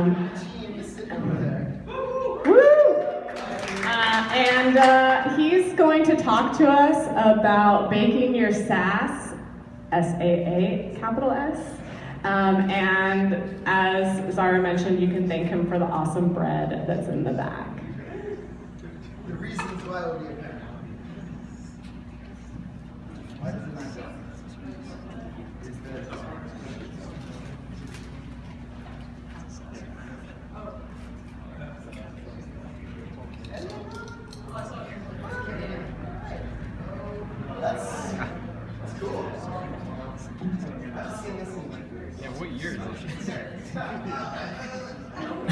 Um! Uh, and uh, he's going to talk to us about baking your SaaS, S A A capital S. Um, and as Zara mentioned, you can thank him for the awesome bread that's in the back. The reasons. Why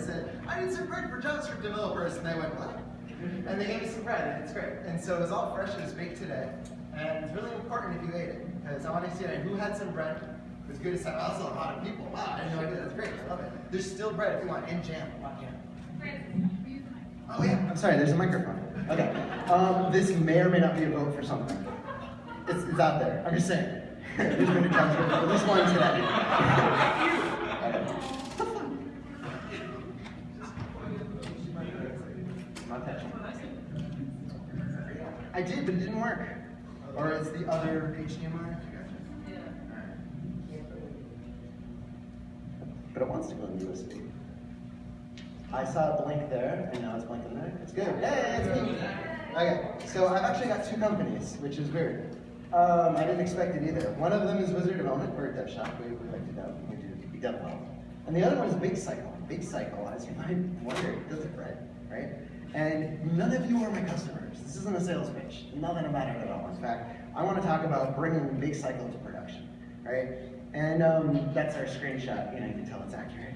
I said, I need some bread for JavaScript developers. And they went, what? And they gave me some bread, and it's great. And so it was all fresh, it was baked today. And it's really important if you ate it, because I want to see who had some bread. Was good to say, also a lot of people. Wow, I had no idea, that's great, I love it. There's still bread if you want, and jam. Oh yeah, I'm sorry, there's a microphone. Okay. Um, this may or may not be a vote for something. It's, it's out there. I'm just saying. There's been a JavaScript, at least one today. Not touching. I did, but it didn't work. Or it's the other HDMI. But it wants to go in USB. I saw a blink there, and now it's blinking there. It's good. Hey, it's me. Okay, so I've actually got two companies, which is weird. Um, I didn't expect it either. One of them is Wizard Development, a dev shop. We, we like to dev, we do we dev well. And the other one is BakeCycle. Big Cycle, as you might wonder, does it right, right? And none of you are my customers. This isn't a sales pitch. Nothing about it at all. In fact, I want to talk about bringing BakeCycle to production, right? And um, that's our screenshot. You know, you can tell it's accurate.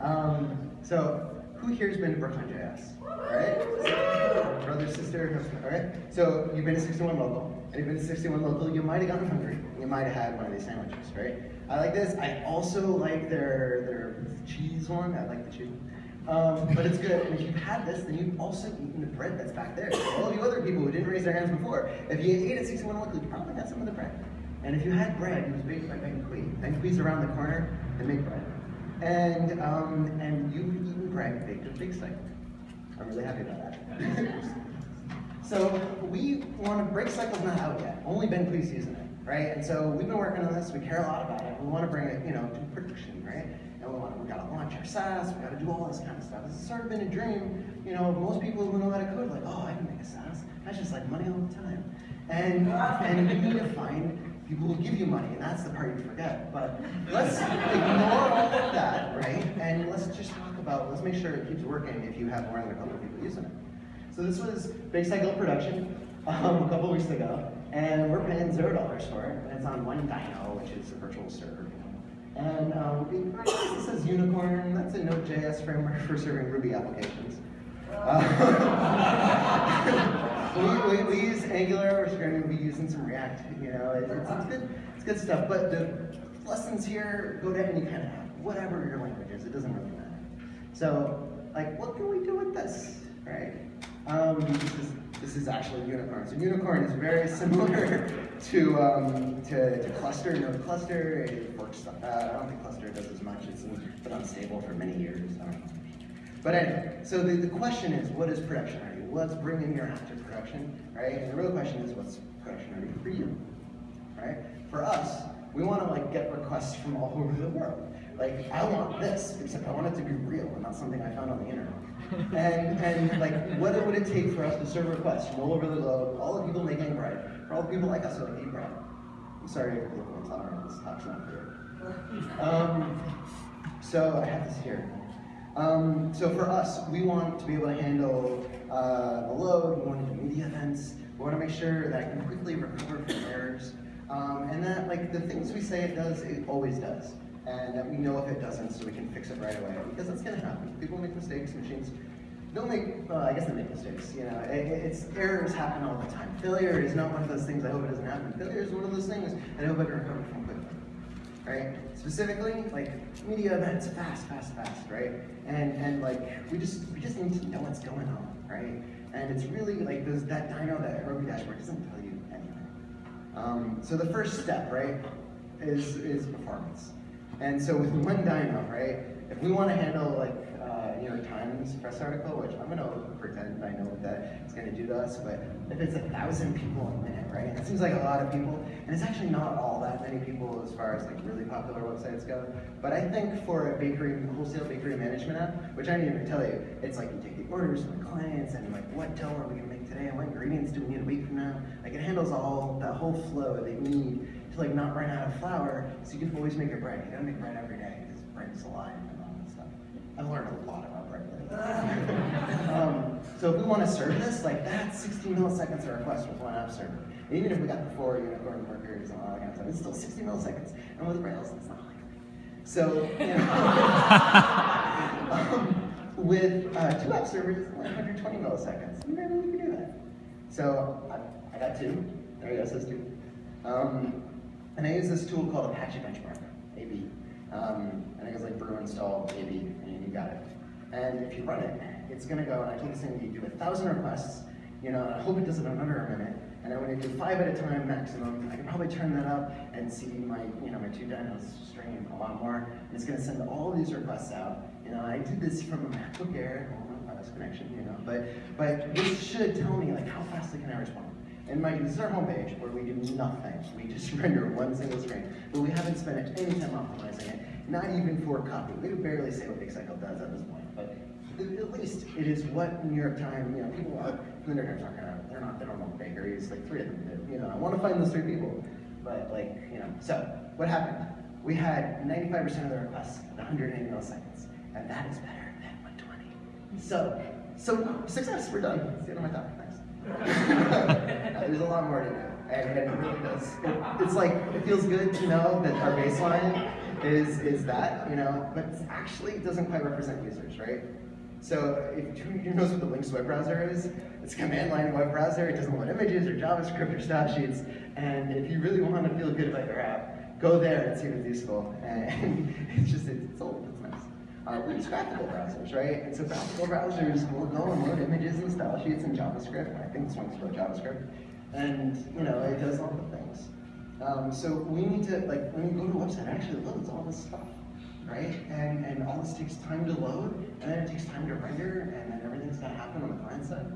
Um, so who here's been to Brooklyn.js? Right? Brother, sister, all right? So you've been to 61 local, and you've been to 61 local, you might have gotten hungry. You might have had one of these sandwiches, right? I like this. I also like their their cheese one. I like the cheese. Um, but it's good. And if you've had this, then you've also eaten the bread that's back there. All you other people who didn't raise their hands before, if you ate at 61 local, you probably got some of the bread. And if you had bread, it was baked by Bien Cuit. Bien Cuit's around the corner. They make bread. And um, and you've eaten bread baked with BakeCycle. I'm really happy about that. so we want to BakeCycle's not out yet. Only Bien Cuit's using it, right? And so we've been working on this. We care a lot about it. We want to bring it, you know, to production, right? We want we got to launch our SaaS. We got to do all this kind of stuff. It's sort of been a dream, you know, most people who know how to code. Like, oh, I can make a SaaS. That's just like money all the time. And and you need to find people will give you money, and that's the part you forget. But let's ignore all of that, right? And let's just talk about, let's make sure it keeps working if you have more than a couple of people using it. So this was BakeCycle production um, a couple weeks ago, and we're paying zero dollars for it, and it's on one dyno, which is a virtual server. And um, it says Unicorn, that's a Node.js framework for serving Ruby applications. Uh, we, we, we, use Angular, we're going to be using some React, you know, it, it's, it's, good, it's good stuff. But the lessons here go to any kind of whatever your language is, it doesn't really matter. So, like, what can we do with this, right? Um, this, is, this is actually a Unicorn. So Unicorn is very similar to, um, to, to Cluster, Node Cluster. It works, uh, I don't think Cluster does as much. It's been unstable for many years. But anyway, so the, the question is, what is production ready? What's bringing your app to production, right? And the real question is, what's production ready for you, right? For us, we want to like get requests from all over the world. Like, I want this, except I want it to be real and not something I found on the internet. And and like, what it would it take for us to serve requests from all over the globe, all the people making bread, for all the people like us who make bread? I'm sorry if you're intolerant, this talk's not. Um, So I have this here. Um, so for us, we want to be able to handle uh, the load, we want to do media events, we want to make sure that I can quickly recover from errors, um, and that like the things we say it does, it always does. And that we know if it doesn't so we can fix it right away, because that's gonna happen. People make mistakes, machines don't make, well, I guess they make mistakes, you know, it, it's, errors happen all the time. Failure is not one of those things I hope it doesn't happen. Failure is one of those things I hope I can recover from quickly right? Specifically, like media events, fast, fast, fast, right? And and like we just we just need to know what's going on, right? And it's really like those that dyno, that Heroku dashboard doesn't tell you anything. Um, so the first step, right, is is performance. And so with one dyno, right, if we want to handle like uh, New York Times press article, which I'm gonna pretend I know what that is gonna do to us, but if it's a thousand people a minute, right, that seems like a lot of people, and it's actually not all that many people as far as like really popular websites go. But I think for a bakery, wholesale bakery management app, which I didn't even tell you, it's like you take the orders from the clients and like what dough are we gonna make today and what ingredients do we need a week from now? Like it handles all that whole flow that you need to like not run out of flour, so you can always make your bread. You gotta make bread every day because bread is alive and all that stuff. I've learned a lot about bread lately. um, so if we want to serve this, like that's 16 milliseconds a request with one app server. And even if we got the four unicorn workers and all that kind of stuff, it's still 60 milliseconds. And with Rails, it's not like that. So, you know, um, with uh, two app servers, it's 120 milliseconds. We can do that. So I, I got two. There you go, says two. Um, and I use this tool called Apache Benchmark, AB. Um, and it goes like brew install AB, and you got it. And if you run it, it's gonna go, and I told this thing you do a thousand requests, you know, I hope it does it under a minute, and I'm gonna do five at a time maximum. I can probably turn that up and see my, you know, my two dynos stream a lot more, and it's gonna send all these requests out. You know, I did this from a MacBook Air, well, not connection, you know, but, but this should tell me like how fast can I respond. And mind you, this is our homepage where we do nothing. We just render one single screen. But we haven't spent any time optimizing it, not even for copy. We can barely say what BakeCycle does at this point. But at least it is what New York Times, you know, people are, the New York Times aren't gonna, they're not, they don't know bakeries, like three of them did. You know, I want to find those three people. But like, you know, so what happened? We had 95% of the requests at 180 milliseconds. And that is better than 120. So, so success, we're done. That's the end my talk. Thanks. Lot more to do, and, and it really does. It, it's like it feels good to know that our baseline is is that you know, but it actually it doesn't quite represent users, right? So if who knows what the Lynx web browser is? It's a command line web browser. It doesn't load images or JavaScript or style sheets. And if you really want to feel good about your app, go there and see what's useful. And it's just it's old. It's nice. Uh, we use graphical browsers, right? And so graphical browsers will go and load images and style sheets in JavaScript. I think this one's wrote JavaScript. And, you know, it does all the things. Um, so we need to, like, when you go to a website, it actually loads all this stuff, right? And, and all this takes time to load, and then it takes time to render, and then everything's gonna happen on the client side.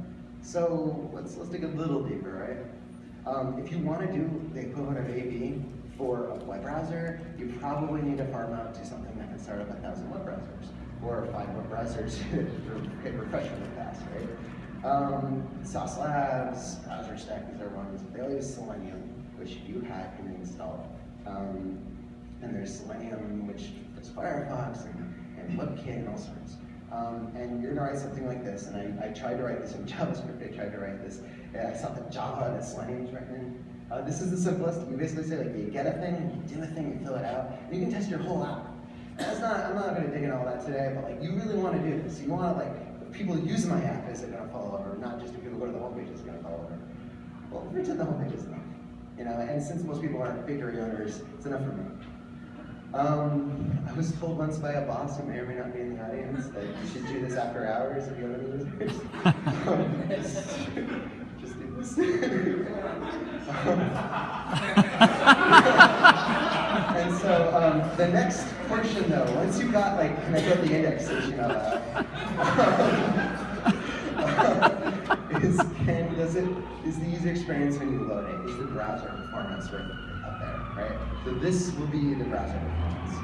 So let's, let's dig a little deeper, right? Um, if you wanna do the equivalent of AB for a web browser, you probably need to farm out to something that can start up a thousand web browsers, or five web browsers hit refresh really fast, right? Um, Sauce Labs, BrowserStack, these are ones, they use Selenium, which you hack and install. Um, and there's Selenium, which does Firefox and, and WebKit and all sorts. Um, and you're gonna write something like this, and I, I tried to write this in JavaScript, I tried to write this, yeah, I saw the Java that Selenium is written in. Uh, this is the simplest, you basically say like, you get a thing, you do a thing, you fill it out, and you can test your whole app. That's not, I'm not gonna dig into all that today, but like, you really wanna do this. You wanna like, people use my app, is it gonna fall over? Not just if people go to the homepage, is it gonna fall over? Well, pretend the homepage is enough. You know, and since most people aren't bakery owners, it's enough for me. Um, I was told once by a boss who may or may not be in the audience that you should do this after hours if you any users. um, just, just do this. um, the next portion though, once you got like, can I get the indexation of that? is can does it is the user experience when you load it? Is the browser performance right up there, right? So this will be the browser performance.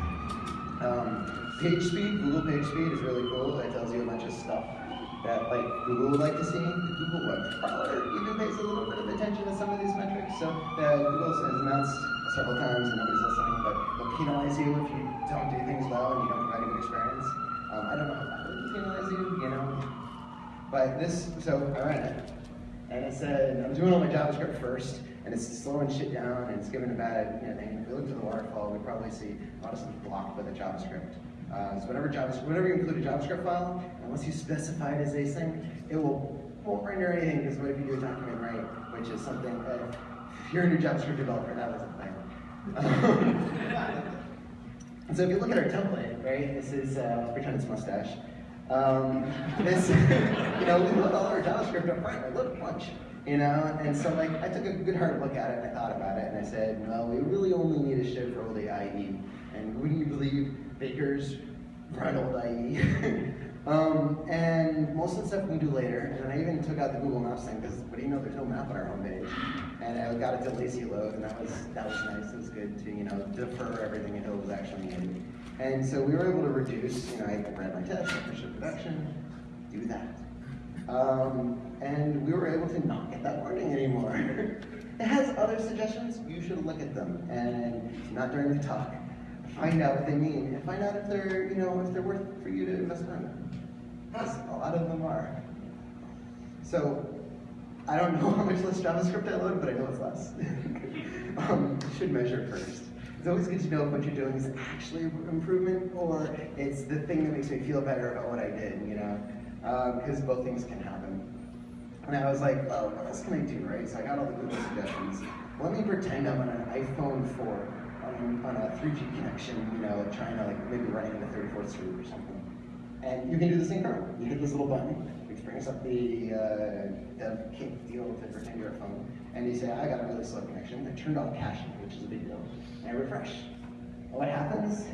Um, page speed, Google page speed is really cool. It tells you a bunch of stuff that like Google would like to see. The Google web crawler even pays a little bit of attention to some of these metrics. So uh, Google has announced several times and nobody's listening, but they'll penalize you if you don't do things well and you don't provide a good experience. Um, I don't know how that would penalize you, you know. But this, so I ran it, and it said I'm doing all my JavaScript first, and it's slowing shit down, and it's giving a bad you know, thing. If we look to the waterfall, we probably see a lot of stuff blocked by the JavaScript. Uh, so whenever JavaScript, whenever you include a JavaScript file, unless you specify it as async, it will won't render anything because what if you do a document write, which is something that if you're a new JavaScript developer, that was. Um, so if you look at our template, right, this is, uh, let's pretend it's mustache. Um, this, you know, we load all our JavaScript up front, I load a bunch, you know, and so like, I took a good hard look at it and I thought about it and I said, well, we really only need a shift for old IE. And wouldn't you believe Baker's run old IE? um, and most of the stuff we do later, and I even took out the Google Maps thing because, what do you know, there's no map on our homepage. And I got to lazy load, and that was that was nice. It was good to you know defer everything until it was actually needed. And so we were able to reduce. You know, I ran my test, I production, do that. Um, and we were able to not get that warning anymore. it has other suggestions. You should look at them, and not during the talk. Find out what they mean, and find out if they're you know if they're worth for you to invest in. Yes, a lot of them are. So I don't know how much less JavaScript I load, but I know it's less. um, should measure first. It's always good to know if what you're doing is actually improvement or it's the thing that makes me feel better about what I did, you know? Because um, both things can happen. And I was like, oh, what else can I do, right? So I got all the Google suggestions. Let me pretend I'm on an iPhone 4 on, on a 3G connection, you know, trying to like maybe running into 34th Street or something. And you can do the same thing. You hit this little button, brings up the uh, dev kit deal to pretend you're a phone, and you say, I got a really slow connection. I turned off caching, which is a big deal, and I refresh. what happens?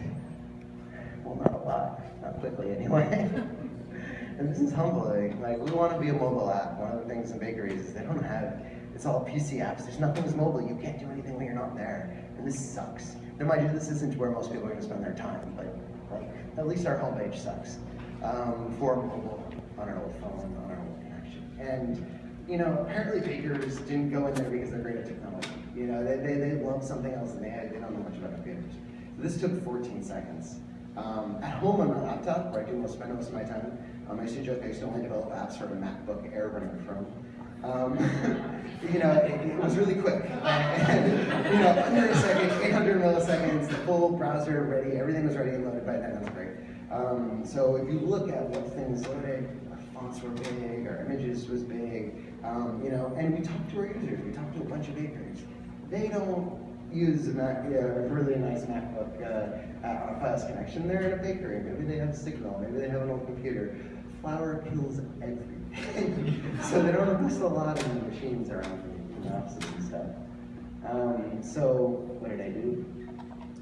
Well, not a lot, not quickly anyway. and this is humbling. Like, we want to be a mobile app. One of the things in bakeries is they don't have, it's all PC apps. There's nothing that's mobile. You can't do anything when you're not there. And this sucks. Now, mind you, this isn't where most people are going to spend their time, but like, at least our homepage sucks um, for mobile on an old phone, on an old connection. And, you know, apparently bakers didn't go in there because they're great at technology. You know, they, they, they love something else and they, they don't know much about computers. So this took 14 seconds. Um, at home on my laptop, where I do most, spend most of my time, um, I used to joke I used to only develop apps for a MacBook Air running Chrome. Um, you know, it, it, was really quick. And, you know, under a second, 800 milliseconds, the full browser ready, everything was ready and loaded by then. That was great. Um, so if you look at what things loaded, fonts were big, our images was big, um, you know, and we talked to our users, we talked to a bunch of bakers. They don't use a Mac, really nice MacBook uh, on a fast connection. They're in a bakery, maybe they have a signal, maybe they have an old computer. Flour kills everything. so they don't invest a lot in the machines around the offices and stuff. Um, so what did I do?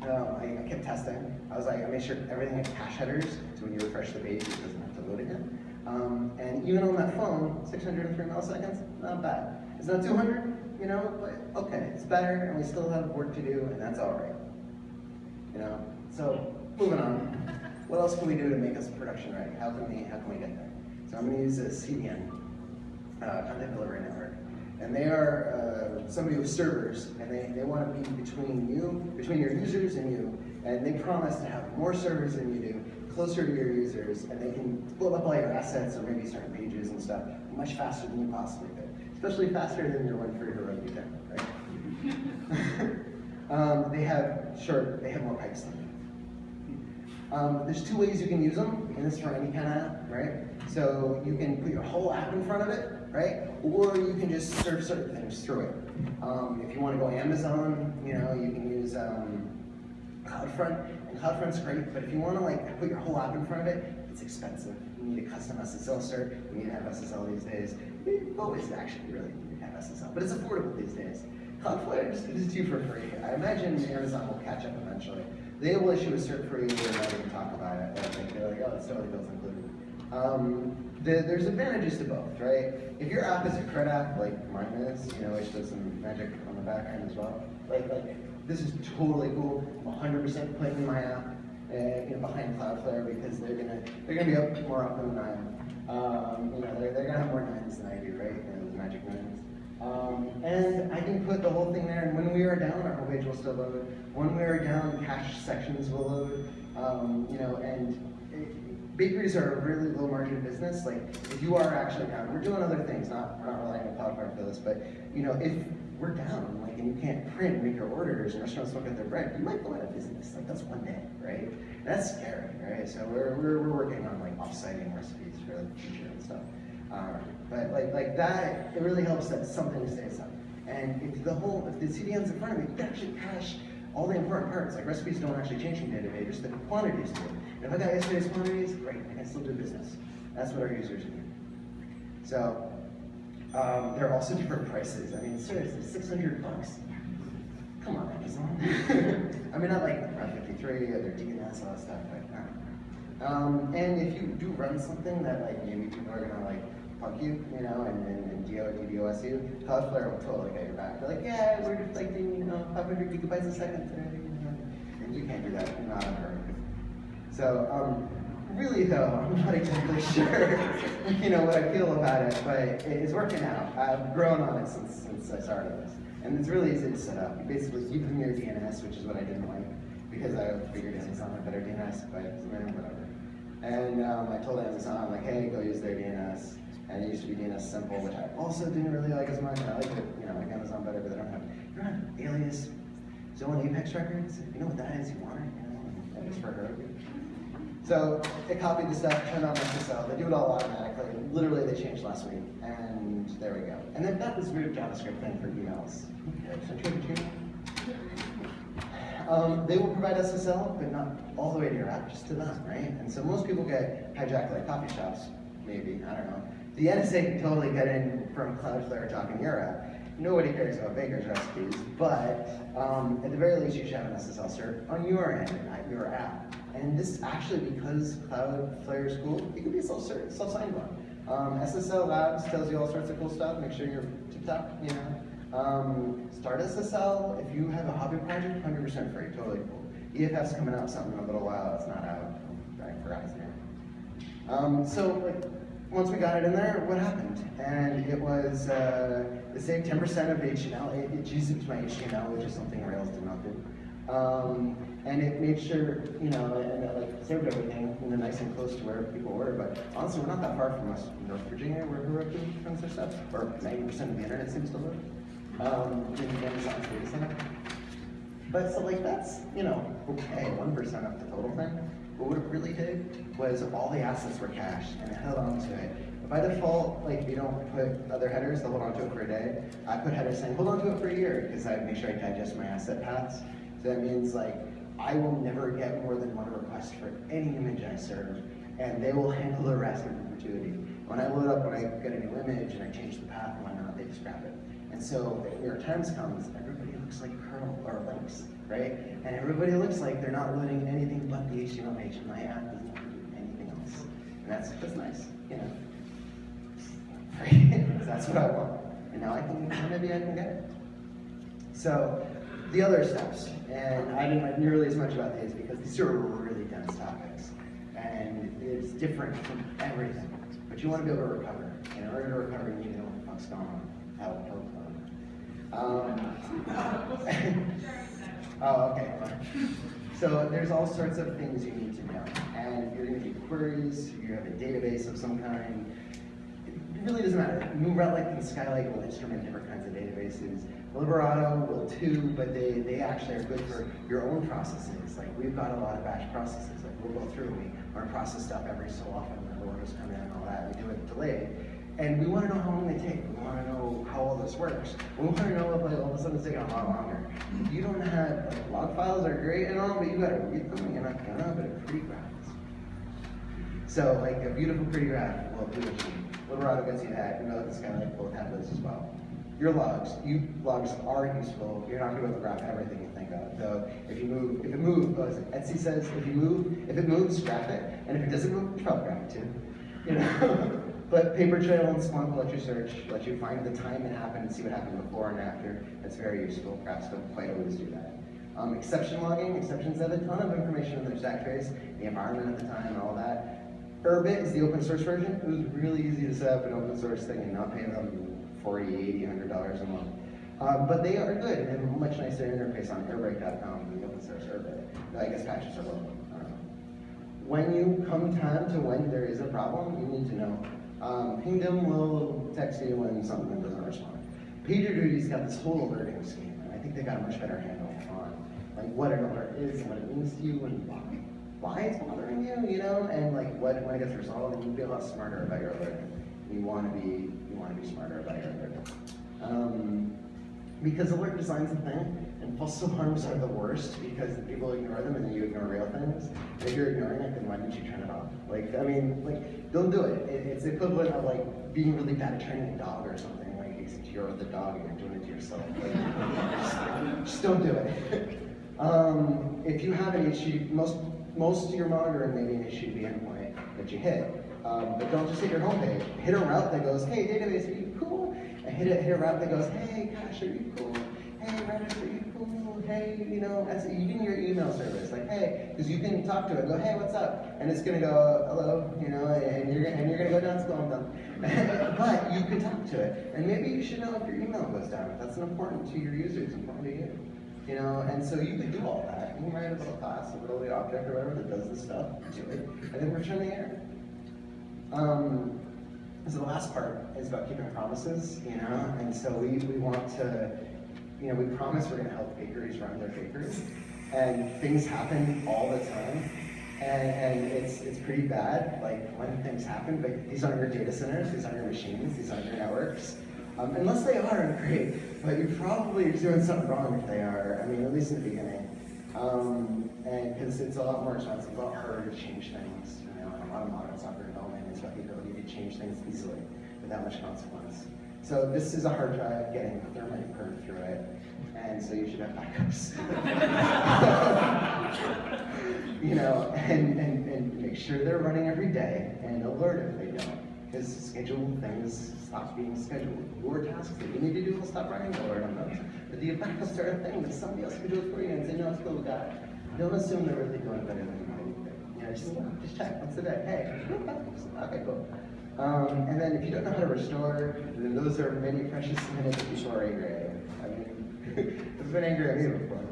Um, I, I, kept testing. I was like, I made sure everything had cache headers, so when you refresh the page, it doesn't have to load again. Um, and even on that phone, 603 milliseconds, not bad. It's not 200, you know, but okay, it's better, and we still have work to do, and that's all right. You know, so moving on. What else can we do to make us production ready? How can we, how can we get there? So I'm going to use a CDN, uh, Content Delivery Network and they are uh, somebody with servers, and they, they want to be between you, between your users and you, and they promise to have more servers than you do, closer to your users, and they can pull up all your assets or maybe certain pages and stuff much faster than you possibly could, especially faster than your one free Heroku right? um, they have, sure, they have more pipes than you. Um, there's two ways you can use them, and this for any kind of app, right? So you can put your whole app in front of it, right? Or you can just serve certain things through it. Um, if you want to go Amazon, you know, you can use um, CloudFront, and CloudFront's great, but if you want to like put your whole app in front of it, it's expensive. You need a custom SSL cert, you need to have SSL these days. You always actually really need to have SSL, but it's affordable these days. Cloudflare just gives it to you for free. I imagine Amazon will catch up eventually. They will issue a cert for you, and not even talk about it. They're like, oh, it's totally bills included. Um, the, there's advantages to both, right? If your app is a CRUD app, like mine is, you know, which does some magic on the back end as well, like, like this is totally cool. I'm 100% putting my app uh, you know, behind Cloudflare because they're gonna they're gonna be up more often than I am. Um, you know, they're, they're gonna have more nines than I do, right? You know, the magic nines. Um, and I can put the whole thing there, and when we are down, our homepage will still load. When we are down, cache sections will load. Um, you know, and it, bakeries are a really low margin business. Like, if you are actually down, we're doing other things, not we're not relying on Cloudflare for this, but you know, if we're down, like, and you can't print, make your orders, and restaurants don't get their bread, you might go out of business. Like, that's one day, right? That's scary, right? So we're, we're, we're working on like offsiting recipes for the future and stuff. Um, but like like that, it really helps that something stays up. And if the whole, if the CDN's you can actually cache all the important parts. Like recipes don't actually change from day to day, just the quantities do. And if I got yesterday's quantities, great, I can still do business. That's what our users need. So um, there are also different prices. I mean, seriously, 600 bucks. Come on, Amazon. I mean, not like Route 53 or their DNS, all that stuff, but uh. um, and if you do run something that like maybe people are gonna like punk you, you know, and, and, and DO, DDoS you, Cloudflare will totally get your back. They're like, yeah, we're deflecting, you know, 500 gigabytes a second. And you can't do that, you're not on. So, um, really though, I'm not exactly sure, you know, what I feel about it, but it is working out. I've grown on it since, since I started this. And it's really easy to set up. You basically give them your DNS, which is what I didn't like, because I figured Amazon had better DNS, but whatever. And um, I told Amazon, like, hey, go use their DNS. And it used to be DNSimple, which I also didn't really like as much. I like it, you know, like Amazon better, but they don't have, you don't have alias zone apex records. You know what that is? You want it, you know, and it's for her. So it copied the stuff, turned on SSL. They do it all automatically. Literally, they changed last week, and there we go. And then that was weird JavaScript thing for emails. Um, they will provide SSL, but not all the way to your app, just to them, right? And so most people get hijacked like coffee shops, maybe, I don't know. The NSA can totally get in from Cloudflare talking your app. Nobody cares about baker's recipes, but um, at the very least, you should have an SSL cert on your end, not your app. And this actually, because Cloudflare is cool, it can be self-signed one. Um, SSL Labs tells you all sorts of cool stuff. Make sure you're tip-top, you know. Um, StartSSL, if you have a hobby project, 100% free, totally cool. EFF's coming out something in a little while, it's not out, I forgot his name. Um, so, like, once we got it in there, what happened? And it was, uh, it saved 10% of HTML, it, it used my HTML, which is something Rails did not do. Um, and it made sure, you know, and it like saved everything, you nice and close to where people were. But honestly, we're not that far from us, North Virginia, where Heroku runs their stuff, or 90% of the internet seems to live. Um, in the Amazon data center. But so like that's, you know, okay, 1% of the total thing. But what it really did was all the assets were cached and it held on to it. By default, like you don't put other headers, they'll hold on to it for a day. I put headers saying hold on to it for a year because I make sure I digest my asset paths. That means like I will never get more than one request for any image I serve, and they will handle the rest in perpetuity. When I load up, when I get a new image and I change the path and whatnot, they just grab it. And so if New York Times comes, everybody looks like curl or Lynx, right? And everybody looks like they're not loading anything but the HTML page, and my app doesn't do anything else. And that's just nice, you know. that's what I want. And now I can, maybe I can get it. So the other steps, and I didn't like nearly as much about these because these are really dense topics. And it's different from everything. But you want to be able to recover. And in order to recover, you need to know what the fuck's going on. How, how, um, oh, okay, fine. So there's all sorts of things you need to know. And if you're going to do queries, you have a database of some kind. It really doesn't matter. New Relic and Skylight will instrument different kinds of databases. Librato will too, but they, they actually are good for your own processes. Like we've got a lot of batch processes. Like we'll go through, we want to process stuff every so often when orders come in and all that. We do it delayed. And we want to know how long they take. We want to know how all this works. We want to know if like, all of a sudden it's taking a lot longer. You don't have, like, log files are great and all, but you got to read them. You're not to, but a pretty graph. So like a beautiful pretty graph will do. Librato gets you that. We know that this guy like both have those as well. Your logs, you logs are useful. You're not going to be able to grab everything you think of. So if you move, if it moves? Etsy says if you move, if it moves, graph it, and if it doesn't move, probably graph it too. You know. But Papertrail and Splunk will let you search, let you find the time it happened and see what happened before and after. That's very useful. Graphs don't quite always do that. Um, exception logging, exceptions have a ton of information in their stack trace, the environment at the time and all that. Errbit is the open source version. It was really easy to set up an open source thing and not pay them 40, 80, 100 dollars a month. Um, but they are good and have a much nicer interface on airbrake.com than the open source Airbrake. I guess patches are know. When you come time to when there is a problem, you need to know. Um, Pingdom will text you when something doesn't respond. PagerDuty's got this whole alerting scheme, and I think they got a much better handle on like what an alert is and what it means to you and why, why it's bothering you, you know, and like what when it gets resolved, and you be a lot smarter about your alerting. You want to be want to be smarter about your alerting. Um, because alert design's a thing, and false alarms are the worst because people ignore them and then you ignore real things. If you're ignoring it, then why didn't you turn it off? Like, I mean, like, don't do it. it it's equivalent of like being really bad at training a dog or something. Like, except you're the dog and you're doing it to yourself. Like, just, just don't do it. um, if you have an issue, most most of your monitoring may be an issue the endpoint that you hit. Um, but don't just hit your homepage. Hit a route that goes, hey, database, are you cool? And hit a, hit a route that goes, hey, gosh, are you cool? Hey, Redis, are you cool? Hey, you know, as even your email service, like, hey, because you can talk to it, go, hey, what's up? And it's gonna go, hello, you know, and you're and you're gonna go down the dump. but you can talk to it, and maybe you should know if your email goes down. That's important to your users, important to you. You know, and so you could do all that. You can write a little class, a little object or whatever that does this stuff, do it, and then return the error. Um, so the last part is about keeping promises, you know, and so we, we want to, you know, we promise we're gonna help bakeries run their bakeries, and things happen all the time, and, and it's, it's pretty bad, like when things happen, but these aren't your data centers, these aren't your machines, these aren't your networks, um, unless they are, great, but you probably are doing something wrong if they are, I mean, at least in the beginning. Um, and because it's a lot more expensive, a lot harder to change things, you know, and a lot of modern software development about the ability to change things easily without much consequence. So this is a hard drive getting a thermite burned through it, and so you should have backups. you know, and, and, and make sure they're running every day, and alert if they don't. Because scheduled things stop being scheduled. Your tasks that you need to do will stop running, alert on those. But the backups are a thing that somebody else can do it for you and say, no, it's cool with that. Don't assume they're really doing better than you. You just, just check once a day. Hey, okay, cool. Um, and then if you don't know how to restore, then those are many precious minutes before angry. I mean, I've been angry at me before.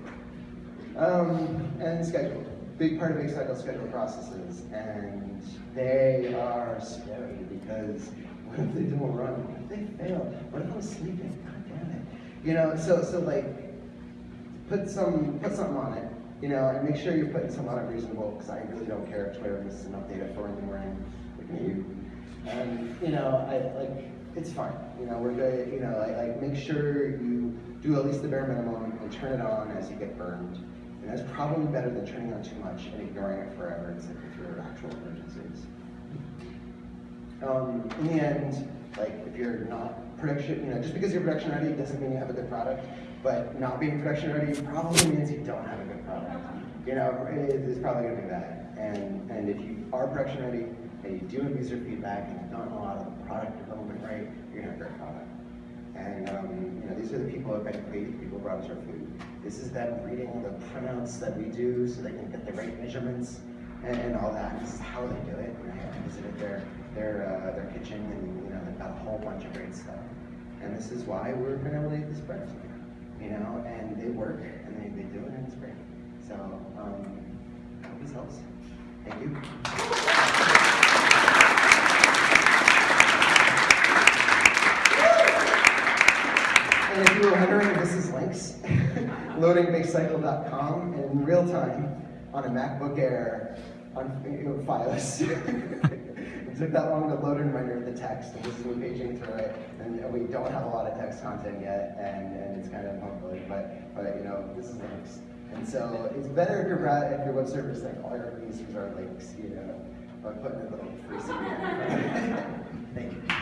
Um, and schedule. Big part of BakeCycle schedule processes, and they are scary because what if they don't run? What if they fail? What if I'm sleeping? God damn it. You know, so so like put some put something on it, you know, and make sure you're putting some on it reasonable, because I really don't care if Twitter misses an update at four in the morning, at you. And you know, I like it's fine. You know, we're good. You know, like, like make sure you do at least the bare minimum and turn it on as you get burned. And that's probably better than turning on too much and ignoring it forever and sitting through actual emergencies. Um, in the end, like if you're not production, you know, just because you're production ready doesn't mean you have a good product. But not being production ready probably means you don't have a good product. You know, it is probably to be bad. And and if you are production ready and you do have user feedback and you've done a lot of product development right, you're to have a great product. And um, you know, these are the people who have been creative people who brought us our food. This is them reading the printouts that we do so they can get the right measurements and, and all that. This is how they do it. And I visited their their uh, their kitchen and you know they've got a whole bunch of great stuff. And this is why we're going to eat this bread. You know, and they work and they, they do it and it's great. So um, I hope this helps. Thank you. And if you were wondering, this is Lynx. loadingbakecycle.com and in real time on a MacBook Air on you know, Fios. it took that long to load and render the text, and this is me paging through it. And we don't have a lot of text content yet, and, and it's kind of humbling, but, but you know, this is Lynx. And so it's better if your, if your web service, like all your users are Lynx, you know, by putting a little free CD in